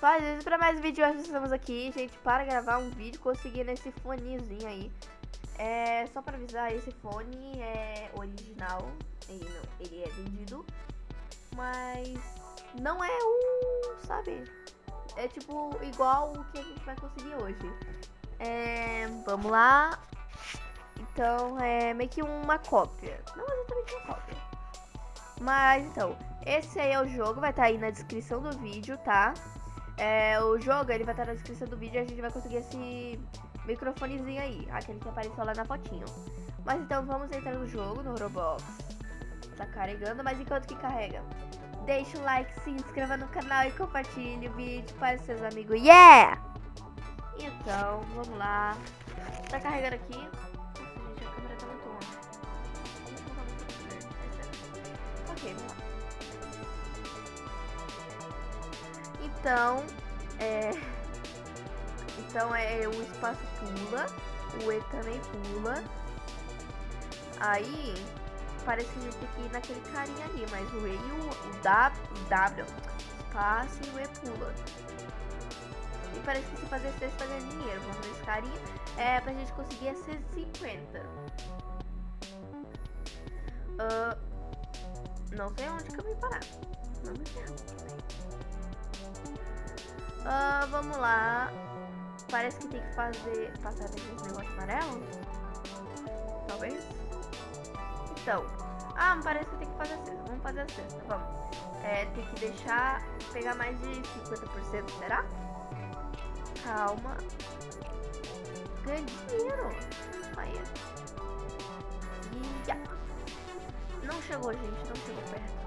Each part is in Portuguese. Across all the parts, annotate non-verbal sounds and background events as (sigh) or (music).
Faz isso pra mais vídeos, nós estamos aqui, gente, para gravar um vídeo conseguindo esse fonezinho aí. É, só pra avisar, esse fone é original, ele, não, ele é vendido, mas não é o, sabe, é tipo igual o que a gente vai conseguir hoje. É, vamos lá, então é meio que uma cópia, não exatamente uma cópia, mas então, esse aí é o jogo, vai estar tá aí na descrição do vídeo, tá? É, o jogo, ele vai estar na descrição do vídeo e a gente vai conseguir esse microfonezinho aí, aquele que apareceu lá na fotinho. Mas então vamos entrar no jogo, no Roblox. Tá carregando, mas enquanto que carrega, deixa o like, se inscreva no canal e compartilhe o vídeo para seus amigos. Yeah! Então, vamos lá. Tá carregando aqui. Nossa, gente, a câmera tá muito. Ok, vamos lá. Então, é... Então é o espaço pula, o E também pula. Aí, parece que a gente tem que ir naquele carinha ali, mas o E e o, o W, o W, espaço e o E pula. E parece que se fazer sexta ganha dinheiro. Vamos nesse carinha. É pra gente conseguir a 150. Uh, não sei onde que eu vim parar. Não me Uh, vamos lá. Parece que tem que fazer. Passar desse negócio amarelo? Talvez? Então. Ah, parece que tem que fazer a cesta. Vamos fazer a cesta. Vamos. É, tem que deixar. Pegar mais de 50%, será? Calma. Ganha dinheiro. Não chegou, gente. Não chegou perto.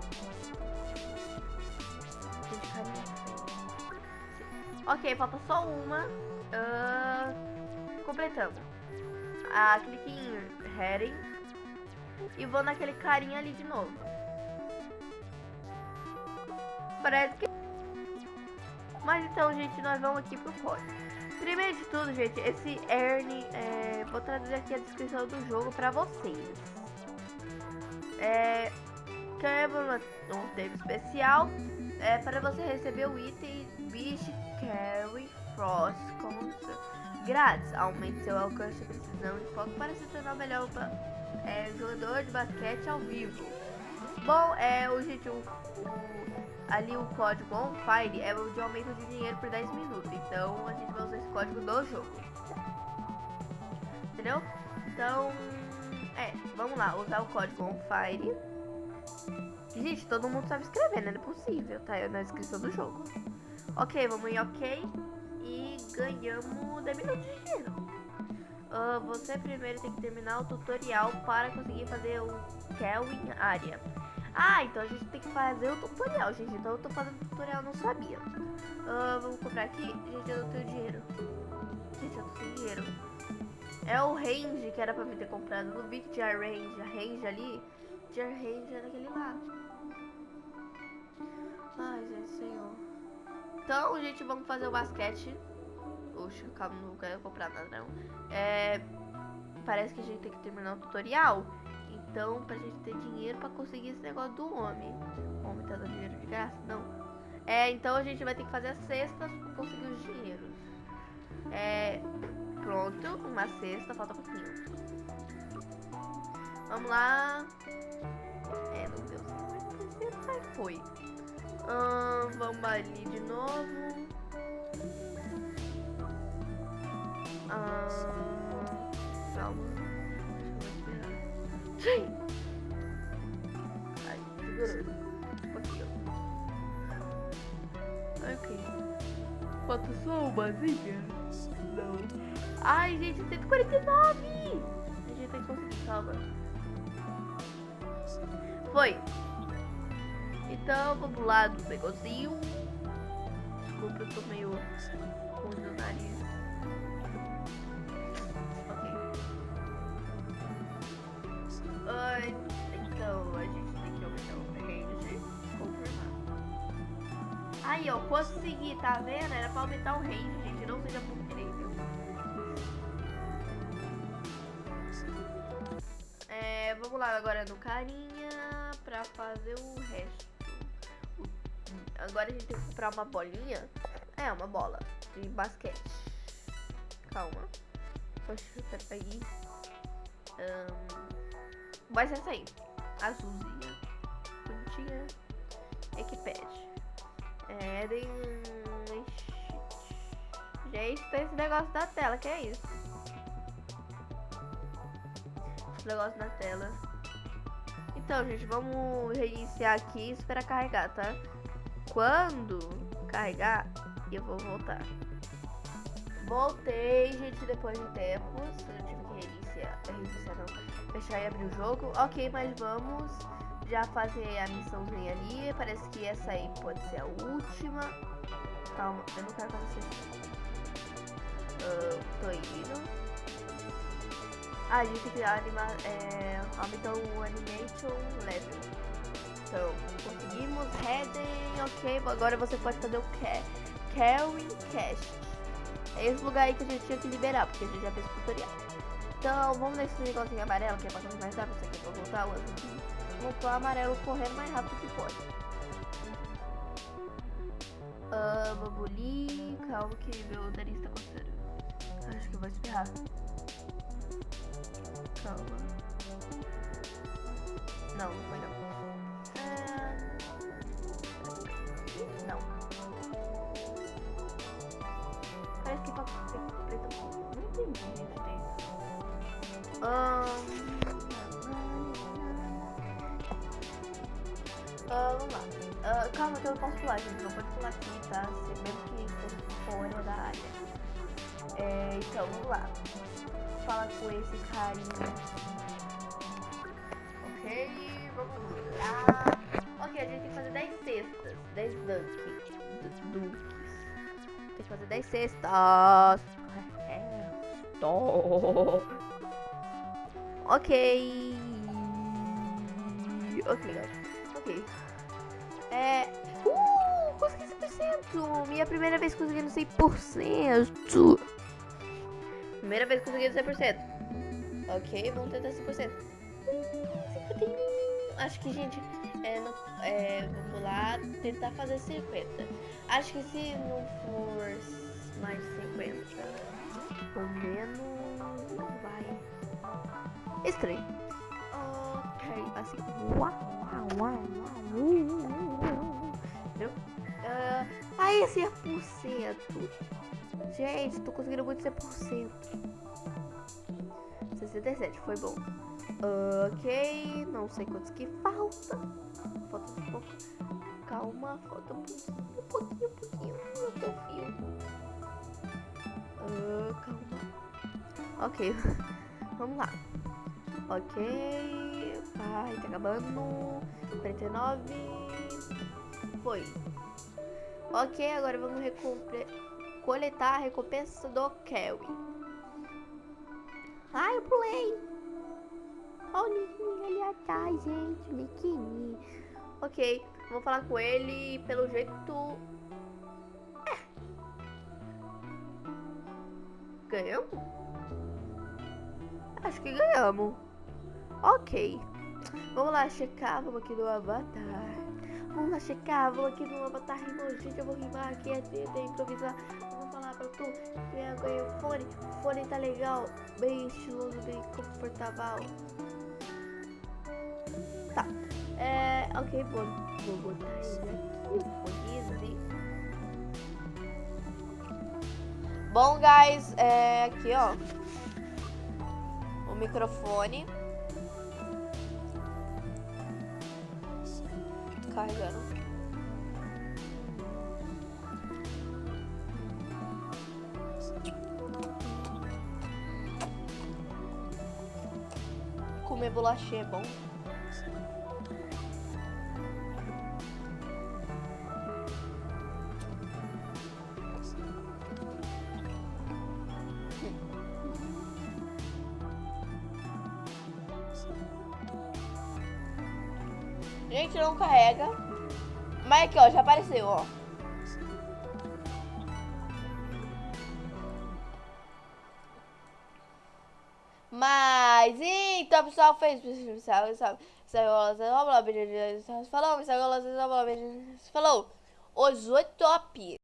Ok, falta só uma. Uh, completamos. Ah, clique em Heading. E vou naquele carinha ali de novo. Parece que... Mas então, gente, nós vamos aqui pro código. Primeiro de tudo, gente, esse Ernie, é, vou traduzir aqui a descrição do jogo pra vocês. É, quebra um tempo especial é para você receber o item Beast Carry Frost Cones grátis. Aumente seu alcance e precisão de foco para se tornar melhor é, jogador de basquete ao vivo. Bom, é o gente, o, o, ali o código on fire é o de aumento de dinheiro por 10 minutos. Então a gente vai usar esse código do jogo. Entendeu? Então, é, vamos lá, usar o código on fire. Gente, todo mundo sabe escrever, né? Não é possível, tá? É na descrição do jogo. Ok, vamos em ok. E ganhamos 10 minutos de dinheiro. Uh, você primeiro tem que terminar o tutorial para conseguir fazer o Kelvin área. Ah, então a gente tem que fazer o tutorial, gente. Então eu tô fazendo tutorial, não sabia. Uh, vamos comprar aqui. Gente, eu não tenho dinheiro. Gente, eu tô sem dinheiro. É o range que era pra mim ter comprado. No que tinha range. A range ali. Tinha range era aquele lá. Ai, gente, senhor. Então, gente, vamos fazer o basquete. Oxe, calma, não quero comprar nada, não. É, parece que a gente tem que terminar o tutorial. Então, pra gente ter dinheiro pra conseguir esse negócio do homem. O homem tá dando dinheiro de graça? Não. É, então a gente vai ter que fazer a cesta pra conseguir os dinheiros. É, pronto, uma cesta, falta um pouquinho. Vamos lá. É, meu Deus, vai foi. Hum, vamos ali de novo. Hum, calma. Deixa eu esperar. Ai, ó. Ok. Falta só umazinha? Não. Ai, gente, 149! A gente tem que conseguir, calma. Foi. Então, vamos lá do negocinho. Desculpa, eu tô meio ruim o nariz. Ok. então, a gente tem que aumentar o range. Confirmar. Aí, ó, consegui, tá vendo? Era pra aumentar o range, gente. Não seja por direito agora no carinha pra fazer o resto. Agora a gente tem que comprar uma bolinha. É, uma bola de basquete. Calma. Poxa, peraí. Um, vai ser essa aí. Azulzinha. Bonitinha. Equipad. É, tem... Gente, tem esse negócio da tela, que é isso? Esse negócio da tela. Então, gente, vamos reiniciar aqui e esperar carregar, tá? Quando carregar, eu vou voltar. Voltei, gente, depois de tempos. Eu tive que reiniciar, reiniciar não, fechar e abrir o jogo. Ok, mas vamos já fazer a missãozinha ali. Parece que essa aí pode ser a última. Calma, eu não quero que vocês... Uh, tô indo. Ah, a gente que animar, é, aumentar o animation level. Então, conseguimos, heading, ok. Agora você pode fazer o carrying cast. É esse lugar aí que a gente tinha que liberar, porque a gente já fez o tutorial. Então, vamos nesse negocinho amarelo, que é pra mais rápido. Isso aqui voltar o azul. O amarelo correndo mais rápido que pode. Uh, babuli, calma que meu nariz tá coçando. Acho que eu vou espirrar. Calma. Não, não foi não. É... Não. Parece que tá preto. Não entendi direito. Um... Uh, vamos lá. Uh, calma que eu posso pular, gente. Não pode pular aqui, tá? Mesmo que esteja fora da área. É, então, vamos lá. Fala com esse carinha. Ok, vamos lá. Ok, a gente tem que fazer 10 cestas. 10 dunks. Dunks. Tem que fazer 10 cestas. É. Ok. Ok, Ok. É. Uh, consegui 100%. Minha primeira vez conseguindo 100%. Primeira vez conseguindo 100%. Ok, vamos tentar 100%. Acho que, gente, é, não, é, vamos lá tentar fazer 50. Acho que se não for mais 50, ou menos, vai. Estranho. Ok, assim. Uau, uau, uau, uau. Entendeu? Uh, aí, esse é por cento. Gente, tô conseguindo muito 100%. 67, foi bom. Ok, não sei quantos que falta. Falta um pouco. Calma, falta um pouquinho, um pouquinho, um pouquinho. Eu confio. Uh, calma. Ok, (laughs) vamos lá. Ok, vai, tá acabando. 49. Foi. Ok, agora vamos coletar a recompensa do Kelly. Ai, eu pulei. Olha o Niquinho ali atrás, gente. Niquinho. Ok, vamos falar com ele. Pelo jeito... É. Ganhamos? Acho que ganhamos. Ok. Vamos lá checar. Vamos aqui no avatar. Vamos lá checar. Vamos aqui no avatar rimou. Gente, eu vou rimar aqui. É, é improvisar. Vamos falar pra tu. Eu ganhei o fone. O fone tá legal. Bem estiloso, bem confortável. Tá. É, ok, vou, vou botar ele aqui. Fone Bom, guys, é aqui, ó. O microfone. Carregando. Comer bolachinha é bom. Não carrega. Mas aqui, ó, já apareceu, ó. Mas, então, pessoal, fez. Falou, falou. Os oito top.